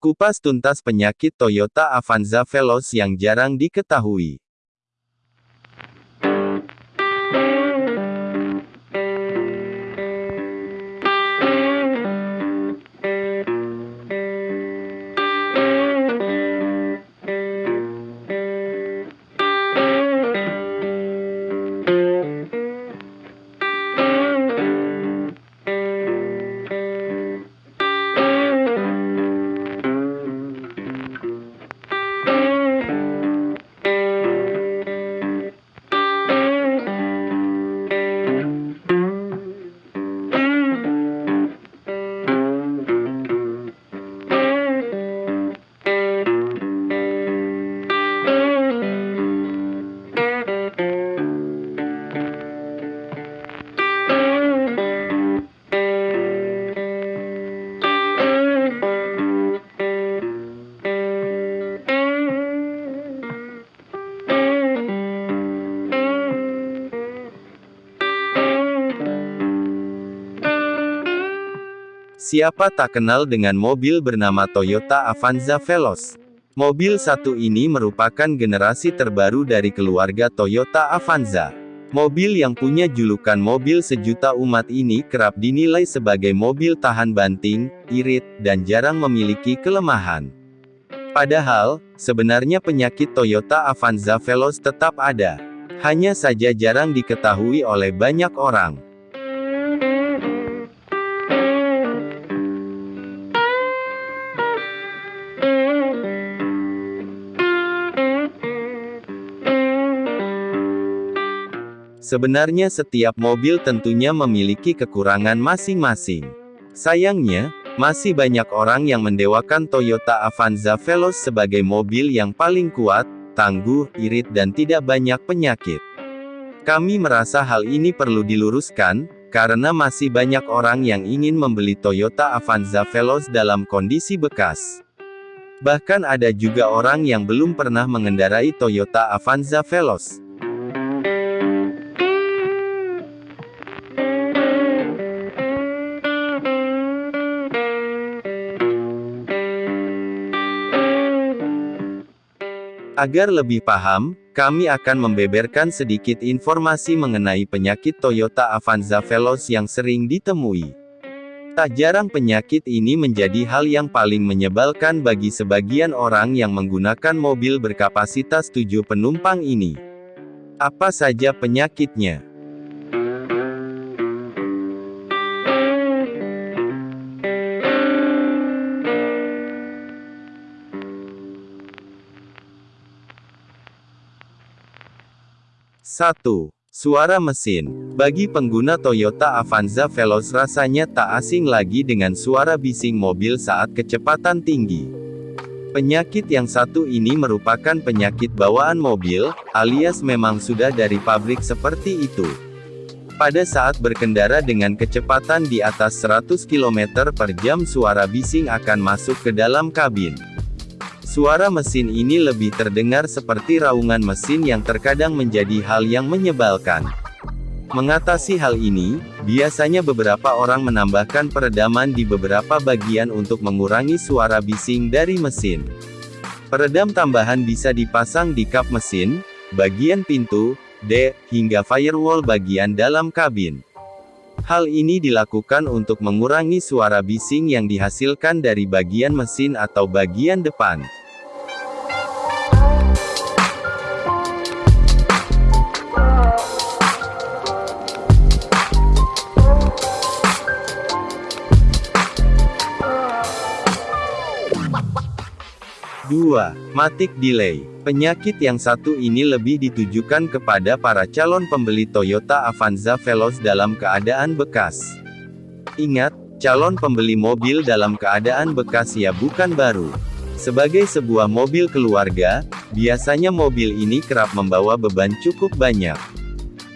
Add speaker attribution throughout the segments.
Speaker 1: Kupas tuntas penyakit Toyota Avanza Veloz yang jarang diketahui. Siapa tak kenal dengan mobil bernama Toyota Avanza Veloz? Mobil satu ini merupakan generasi terbaru dari keluarga Toyota Avanza. Mobil yang punya julukan mobil sejuta umat ini kerap dinilai sebagai mobil tahan banting, irit, dan jarang memiliki kelemahan. Padahal, sebenarnya penyakit Toyota Avanza Veloz tetap ada. Hanya saja jarang diketahui oleh banyak orang. Sebenarnya setiap mobil tentunya memiliki kekurangan masing-masing. Sayangnya, masih banyak orang yang mendewakan Toyota Avanza Veloz sebagai mobil yang paling kuat, tangguh, irit dan tidak banyak penyakit. Kami merasa hal ini perlu diluruskan, karena masih banyak orang yang ingin membeli Toyota Avanza Veloz dalam kondisi bekas. Bahkan ada juga orang yang belum pernah mengendarai Toyota Avanza Veloz. Agar lebih paham, kami akan membeberkan sedikit informasi mengenai penyakit Toyota Avanza Veloz yang sering ditemui. Tak jarang penyakit ini menjadi hal yang paling menyebalkan bagi sebagian orang yang menggunakan mobil berkapasitas 7 penumpang ini. Apa saja penyakitnya? Satu, Suara mesin. Bagi pengguna Toyota Avanza Veloz rasanya tak asing lagi dengan suara bising mobil saat kecepatan tinggi. Penyakit yang satu ini merupakan penyakit bawaan mobil, alias memang sudah dari pabrik seperti itu. Pada saat berkendara dengan kecepatan di atas 100 km per jam suara bising akan masuk ke dalam kabin. Suara mesin ini lebih terdengar seperti raungan mesin yang terkadang menjadi hal yang menyebalkan. Mengatasi hal ini, biasanya beberapa orang menambahkan peredaman di beberapa bagian untuk mengurangi suara bising dari mesin. Peredam tambahan bisa dipasang di kap mesin, bagian pintu, D, hingga firewall bagian dalam kabin. Hal ini dilakukan untuk mengurangi suara bising yang dihasilkan dari bagian mesin atau bagian depan. 2. Matic Delay. Penyakit yang satu ini lebih ditujukan kepada para calon pembeli Toyota Avanza Veloz dalam keadaan bekas. Ingat, calon pembeli mobil dalam keadaan bekas ya bukan baru. Sebagai sebuah mobil keluarga, biasanya mobil ini kerap membawa beban cukup banyak.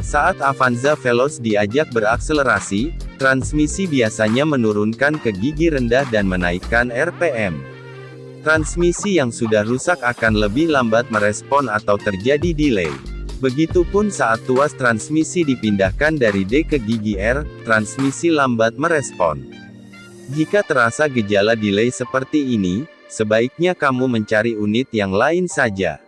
Speaker 1: Saat Avanza Veloz diajak berakselerasi, transmisi biasanya menurunkan ke gigi rendah dan menaikkan RPM. Transmisi yang sudah rusak akan lebih lambat merespon atau terjadi delay. Begitupun saat tuas transmisi dipindahkan dari D ke gigi R, transmisi lambat merespon. Jika terasa gejala delay seperti ini, sebaiknya kamu mencari unit yang lain saja.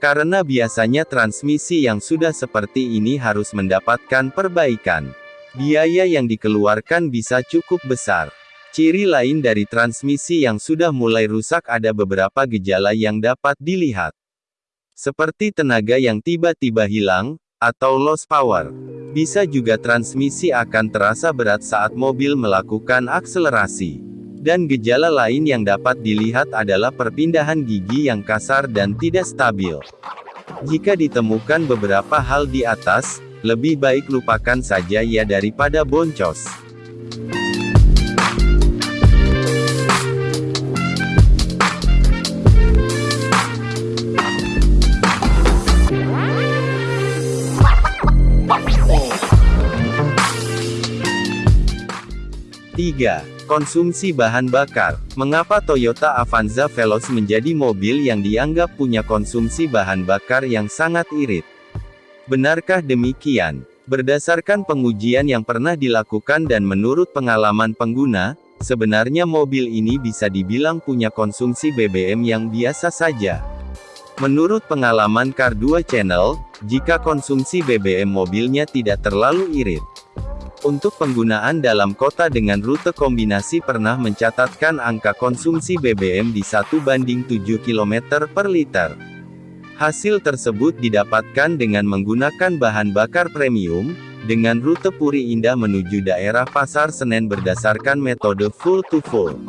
Speaker 1: Karena biasanya transmisi yang sudah seperti ini harus mendapatkan perbaikan. Biaya yang dikeluarkan bisa cukup besar. Ciri lain dari transmisi yang sudah mulai rusak ada beberapa gejala yang dapat dilihat. Seperti tenaga yang tiba-tiba hilang, atau lost power. Bisa juga transmisi akan terasa berat saat mobil melakukan akselerasi. Dan gejala lain yang dapat dilihat adalah perpindahan gigi yang kasar dan tidak stabil. Jika ditemukan beberapa hal di atas, lebih baik lupakan saja ya daripada boncos. Tiga. Konsumsi bahan bakar. Mengapa Toyota Avanza Veloz menjadi mobil yang dianggap punya konsumsi bahan bakar yang sangat irit? Benarkah demikian? Berdasarkan pengujian yang pernah dilakukan dan menurut pengalaman pengguna, sebenarnya mobil ini bisa dibilang punya konsumsi BBM yang biasa saja. Menurut pengalaman Car 2 Channel, jika konsumsi BBM mobilnya tidak terlalu irit, untuk penggunaan dalam kota dengan rute kombinasi pernah mencatatkan angka konsumsi BBM di 1 banding 7 km per liter. Hasil tersebut didapatkan dengan menggunakan bahan bakar premium, dengan rute Puri Indah menuju daerah Pasar Senen berdasarkan metode full to full.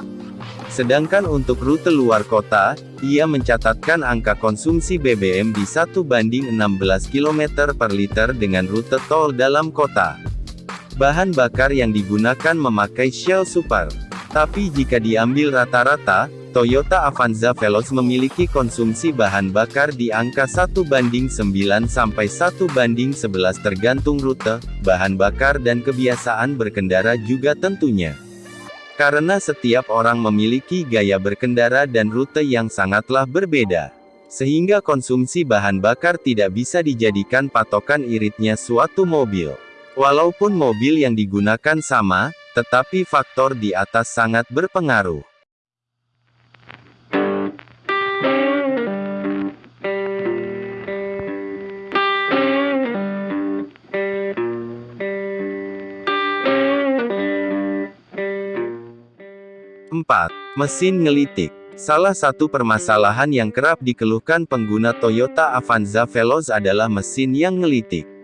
Speaker 1: Sedangkan untuk rute luar kota, ia mencatatkan angka konsumsi BBM di 1 banding 16 km per liter dengan rute tol dalam kota. Bahan bakar yang digunakan memakai Shell Super. Tapi jika diambil rata-rata, Toyota Avanza Veloz memiliki konsumsi bahan bakar di angka 1 banding 9 sampai 1 banding 11 tergantung rute, bahan bakar dan kebiasaan berkendara juga tentunya. Karena setiap orang memiliki gaya berkendara dan rute yang sangatlah berbeda. Sehingga konsumsi bahan bakar tidak bisa dijadikan patokan iritnya suatu mobil. Walaupun mobil yang digunakan sama, tetapi faktor di atas sangat berpengaruh. Mesin ngelitik. Salah satu permasalahan yang kerap dikeluhkan pengguna Toyota Avanza Veloz adalah mesin yang ngelitik.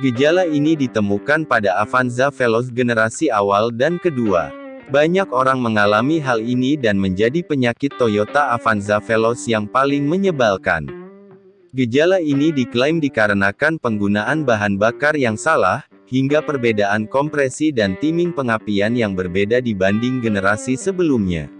Speaker 1: Gejala ini ditemukan pada Avanza Veloz generasi awal dan kedua. Banyak orang mengalami hal ini dan menjadi penyakit Toyota Avanza Veloz yang paling menyebalkan. Gejala ini diklaim dikarenakan penggunaan bahan bakar yang salah, hingga perbedaan kompresi dan timing pengapian yang berbeda dibanding generasi sebelumnya.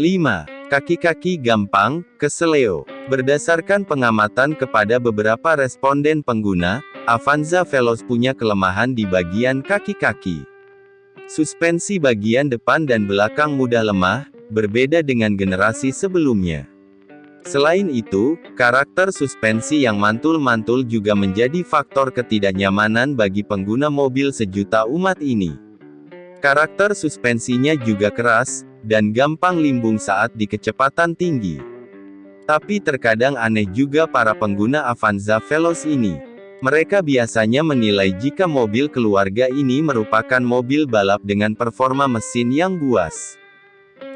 Speaker 1: 5. Kaki-kaki gampang, keseleo. Berdasarkan pengamatan kepada beberapa responden pengguna, Avanza Veloz punya kelemahan di bagian kaki-kaki. Suspensi bagian depan dan belakang mudah lemah, berbeda dengan generasi sebelumnya. Selain itu, karakter suspensi yang mantul-mantul juga menjadi faktor ketidaknyamanan bagi pengguna mobil sejuta umat ini. Karakter suspensinya juga keras, dan gampang limbung saat di kecepatan tinggi. Tapi terkadang aneh juga para pengguna Avanza Veloz ini. Mereka biasanya menilai jika mobil keluarga ini merupakan mobil balap dengan performa mesin yang buas.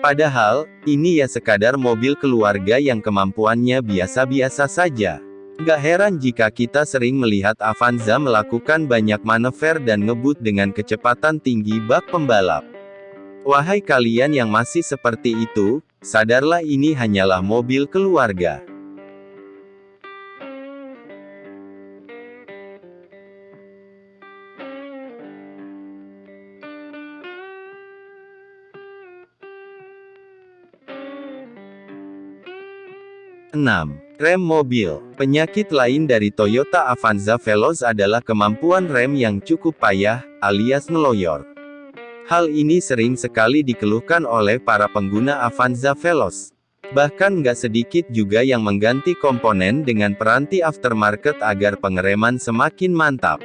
Speaker 1: Padahal, ini ya sekadar mobil keluarga yang kemampuannya biasa-biasa saja. Gak heran jika kita sering melihat Avanza melakukan banyak manever dan ngebut dengan kecepatan tinggi bak pembalap. Wahai kalian yang masih seperti itu, sadarlah ini hanyalah mobil keluarga. Enam. Rem mobil. Penyakit lain dari Toyota Avanza Veloz adalah kemampuan rem yang cukup payah, alias ngeloyor. Hal ini sering sekali dikeluhkan oleh para pengguna Avanza Veloz. Bahkan nggak sedikit juga yang mengganti komponen dengan peranti aftermarket agar pengereman semakin mantap.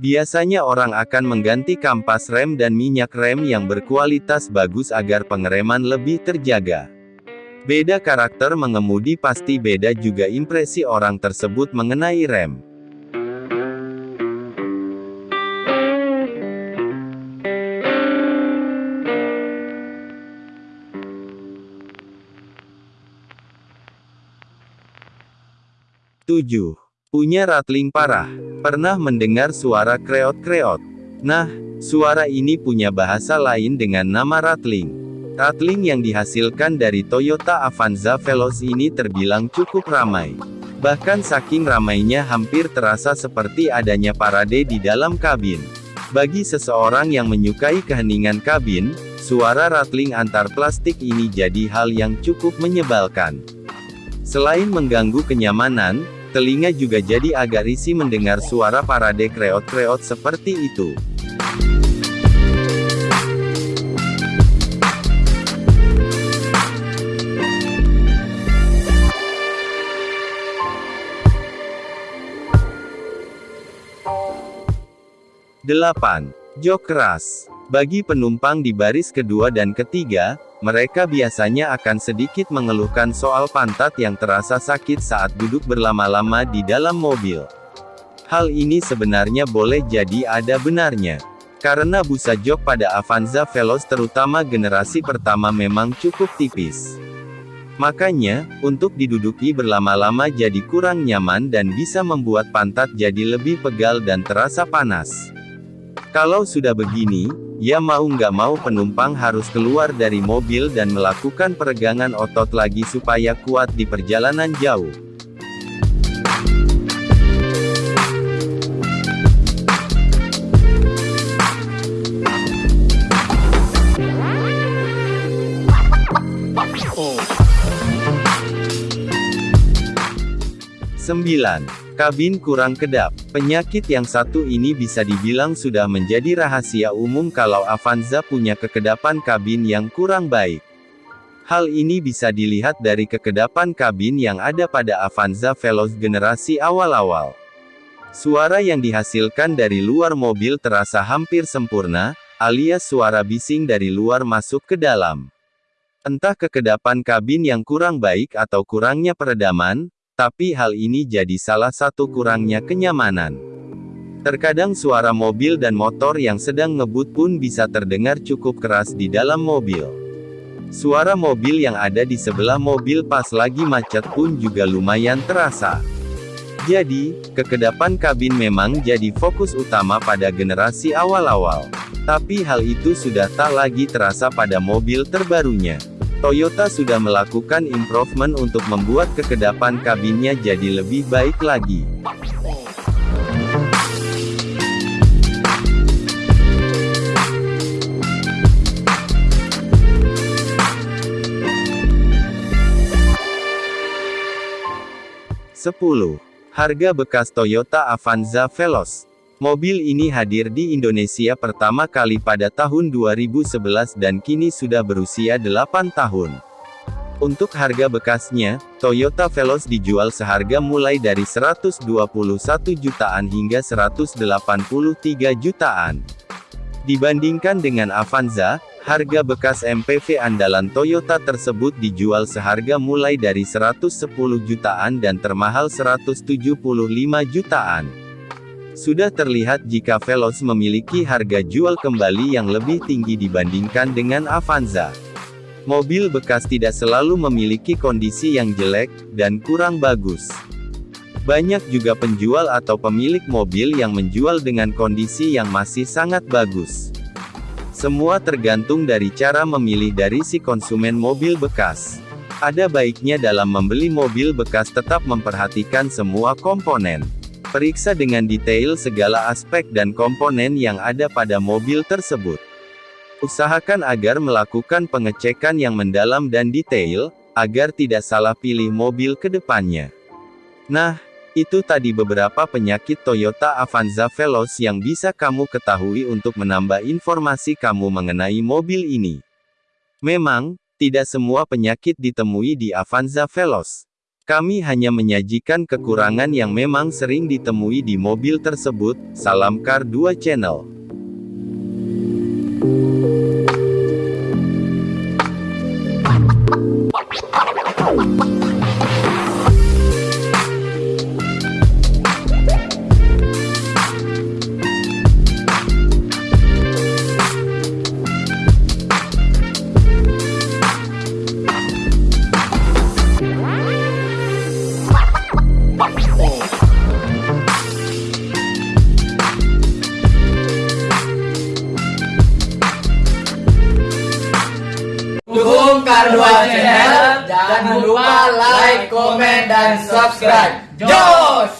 Speaker 1: Biasanya orang akan mengganti kampas rem dan minyak rem yang berkualitas bagus agar pengereman lebih terjaga. Beda karakter mengemudi pasti beda juga impresi orang tersebut mengenai rem. Tujuh. Punya rattling parah. Pernah mendengar suara kreot-kreot? Nah, suara ini punya bahasa lain dengan nama rattling. Rattling yang dihasilkan dari Toyota Avanza Veloz ini terbilang cukup ramai. Bahkan saking ramainya hampir terasa seperti adanya parade di dalam kabin. Bagi seseorang yang menyukai keheningan kabin, suara rattling antar plastik ini jadi hal yang cukup menyebalkan. Selain mengganggu kenyamanan, Telinga juga jadi agak risih mendengar suara parade kreot-kreot seperti itu. Delapan. Jok keras. Bagi penumpang di baris kedua dan ketiga, mereka biasanya akan sedikit mengeluhkan soal pantat yang terasa sakit saat duduk berlama-lama di dalam mobil. Hal ini sebenarnya boleh jadi ada benarnya. Karena busa jok pada Avanza Veloz terutama generasi pertama memang cukup tipis. Makanya, untuk diduduki berlama-lama jadi kurang nyaman dan bisa membuat pantat jadi lebih pegal dan terasa panas. Kalau sudah begini, ya mau nggak mau penumpang harus keluar dari mobil dan melakukan peregangan otot lagi supaya kuat di perjalanan jauh. Sembilan. Kabin kurang kedap. Penyakit yang satu ini bisa dibilang sudah menjadi rahasia umum kalau Avanza punya kekedapan kabin yang kurang baik. Hal ini bisa dilihat dari kekedapan kabin yang ada pada Avanza Veloz generasi awal-awal. Suara yang dihasilkan dari luar mobil terasa hampir sempurna, alias suara bising dari luar masuk ke dalam. Entah kekedapan kabin yang kurang baik atau kurangnya peredaman, tapi hal ini jadi salah satu kurangnya kenyamanan. Terkadang suara mobil dan motor yang sedang ngebut pun bisa terdengar cukup keras di dalam mobil. Suara mobil yang ada di sebelah mobil pas lagi macet pun juga lumayan terasa. Jadi, kekedapan kabin memang jadi fokus utama pada generasi awal-awal. Tapi hal itu sudah tak lagi terasa pada mobil terbarunya. Toyota sudah melakukan improvement untuk membuat kekedapan kabinnya jadi lebih baik lagi. Sepuluh. Harga bekas Toyota Avanza Veloz Mobil ini hadir di Indonesia pertama kali pada tahun 2011 dan kini sudah berusia 8 tahun. Untuk harga bekasnya, Toyota Veloz dijual seharga mulai dari 121 jutaan hingga 183 jutaan. Dibandingkan dengan Avanza, harga bekas MPV andalan Toyota tersebut dijual seharga mulai dari 110 jutaan dan termahal 175 jutaan. Sudah terlihat jika Veloz memiliki harga jual kembali yang lebih tinggi dibandingkan dengan Avanza. Mobil bekas tidak selalu memiliki kondisi yang jelek, dan kurang bagus. Banyak juga penjual atau pemilik mobil yang menjual dengan kondisi yang masih sangat bagus. Semua tergantung dari cara memilih dari si konsumen mobil bekas. Ada baiknya dalam membeli mobil bekas tetap memperhatikan semua komponen. Periksa dengan detail segala aspek dan komponen yang ada pada mobil tersebut. Usahakan agar melakukan pengecekan yang mendalam dan detail, agar tidak salah pilih mobil ke depannya. Nah, itu tadi beberapa penyakit Toyota Avanza Veloz yang bisa kamu ketahui untuk menambah informasi kamu mengenai mobil ini. Memang, tidak semua penyakit ditemui di Avanza Veloz. Kami hanya menyajikan kekurangan yang memang sering ditemui di mobil tersebut. Salam Car 2 Channel.
Speaker 2: and subscribe. Josh!